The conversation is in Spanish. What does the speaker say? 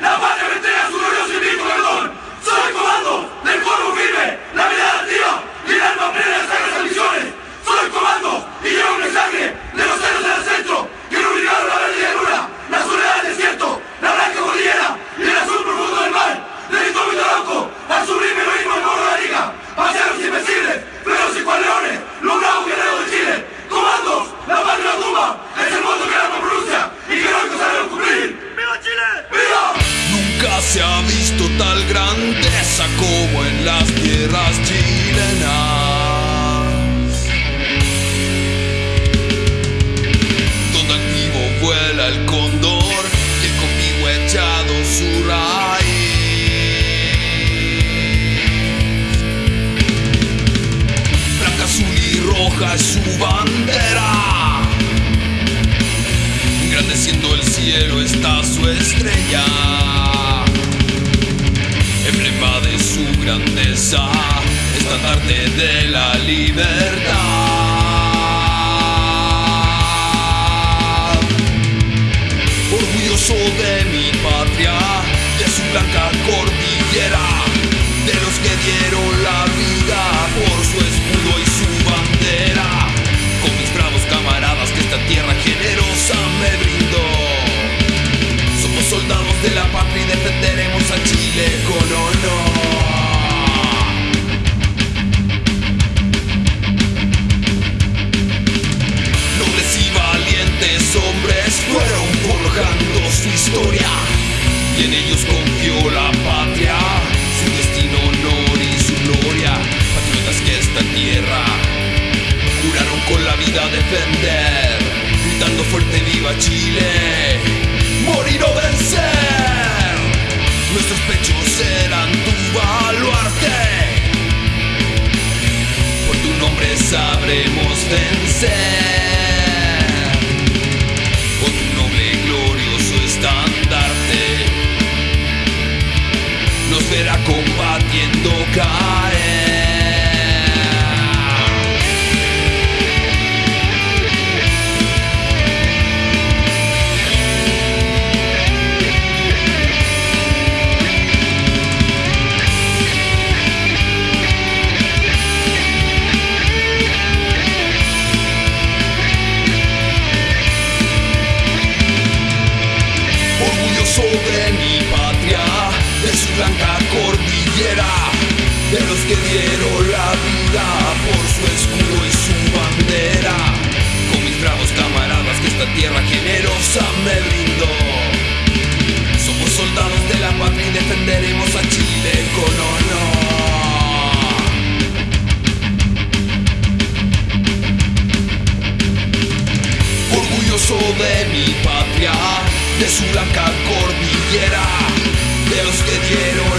No se ha visto tal grandeza como en las tierras chilenas. Donde activo vuela el cóndor y el conmigo echado su raíz. Blanca, azul y roja es su bandera. Engrandeciendo el cielo está su estrella. grandeza, esta tarde de la libertad. Orgulloso de mi patria, de su blanca cordillera, de los que dieron la vida por su tierra. Juraron con la vida defender, gritando fuerte viva Chile, morir o vencer. Nuestros pechos eran tu baluarte. Por tu nombre sabremos vencer. de mi patria, de su blanca cordillera, de los que dieron